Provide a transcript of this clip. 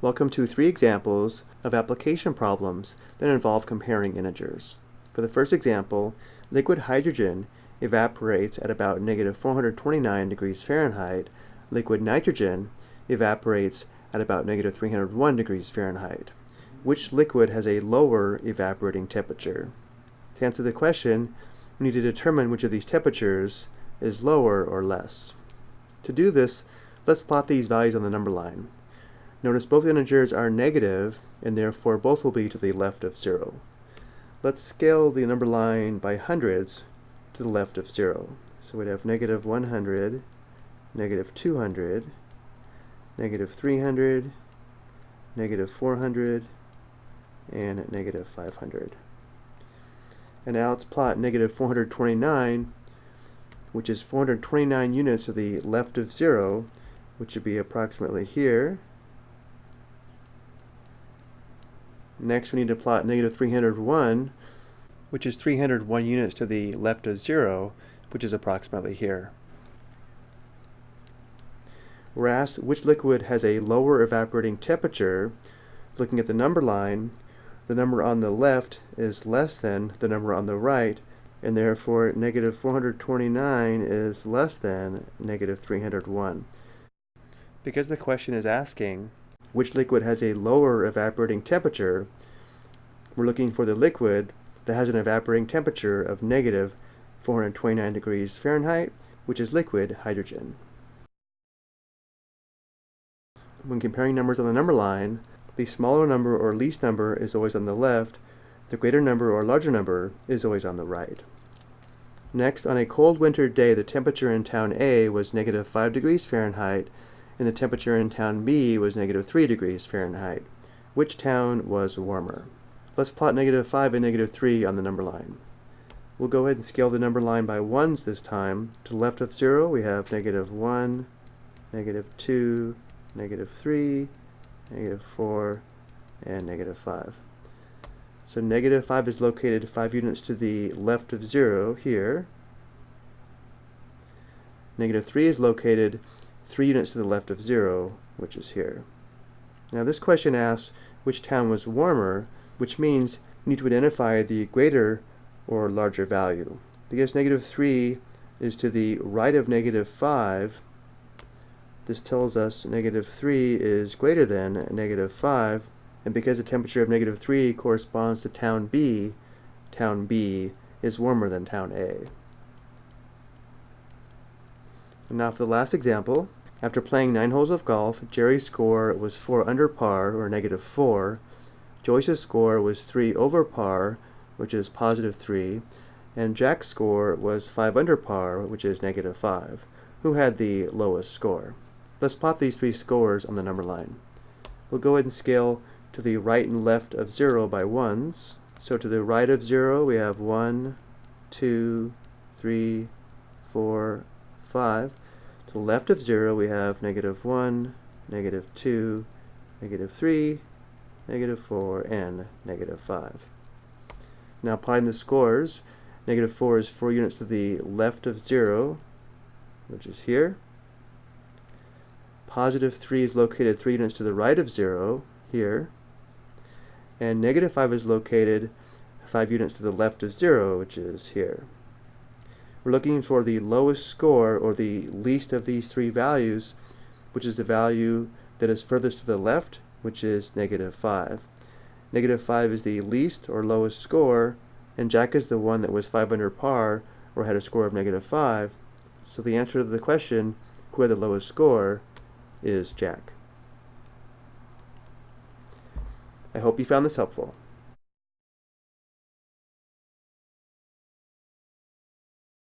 Welcome to three examples of application problems that involve comparing integers. For the first example, liquid hydrogen evaporates at about negative 429 degrees Fahrenheit. Liquid nitrogen evaporates at about negative 301 degrees Fahrenheit. Which liquid has a lower evaporating temperature? To answer the question, we need to determine which of these temperatures is lower or less. To do this, let's plot these values on the number line. Notice both integers are negative, and therefore both will be to the left of 0. Let's scale the number line by hundreds to the left of 0. So we'd have negative 100, negative 200, negative 300, negative 400, and negative 500. And now let's plot negative 429, which is 429 units to the left of 0, which would be approximately here, Next we need to plot negative 301, which is 301 units to the left of 0, which is approximately here. We're asked which liquid has a lower evaporating temperature. Looking at the number line, the number on the left is less than the number on the right, and therefore negative 429 is less than negative 301. Because the question is asking which liquid has a lower evaporating temperature, we're looking for the liquid that has an evaporating temperature of negative 429 degrees Fahrenheit, which is liquid hydrogen. When comparing numbers on the number line, the smaller number or least number is always on the left, the greater number or larger number is always on the right. Next, on a cold winter day, the temperature in town A was negative 5 degrees Fahrenheit and the temperature in town B was negative 3 degrees Fahrenheit. Which town was warmer? Let's plot negative 5 and negative 3 on the number line. We'll go ahead and scale the number line by ones this time. To the left of 0, we have negative 1, negative 2, negative 3, negative 4, and negative 5. So negative 5 is located 5 units to the left of 0 here. Negative 3 is located 3 units to the left of 0, which is here. Now this question asks which town was warmer, which means you need to identify the greater or larger value. Because negative 3 is to the right of negative 5, this tells us negative 3 is greater than negative 5, and because the temperature of negative 3 corresponds to town B, town B is warmer than town A. And now for the last example, after playing nine holes of golf, Jerry's score was 4 under par, or negative 4. Joyce's score was 3 over par, which is positive 3. And Jack's score was 5 under par, which is negative 5. Who had the lowest score? Let's plot these three scores on the number line. We'll go ahead and scale to the right and left of 0 by ones. So to the right of 0, we have 1, 2, 3, 4, 5. To the left of 0, we have negative 1, negative 2, negative 3, negative 4, and negative 5. Now applying the scores, negative 4 is 4 units to the left of 0, which is here. Positive 3 is located 3 units to the right of 0, here. And negative 5 is located 5 units to the left of 0, which is here. We're looking for the lowest score or the least of these three values, which is the value that is furthest to the left, which is negative 5. Negative 5 is the least or lowest score, and Jack is the one that was 5 under par or had a score of negative 5. So the answer to the question, who had the lowest score, is Jack. I hope you found this helpful.